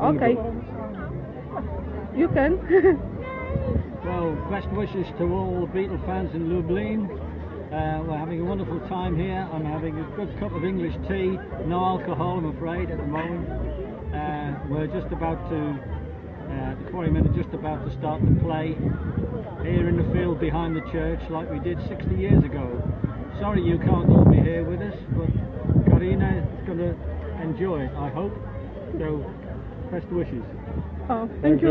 Okay. You can. Well, best wishes to all the Beatle fans in Lublin. Uh, we're having a wonderful time here. I'm having a good cup of English tea. No alcohol, I'm afraid, at the moment. Uh, we're just about to, uh, the quarrymen are just about to start the play here in the field behind the church like we did 60 years ago. Sorry you can't all be here with us, but Karina is going to enjoy it, I hope. So, best wishes. oh, thank you.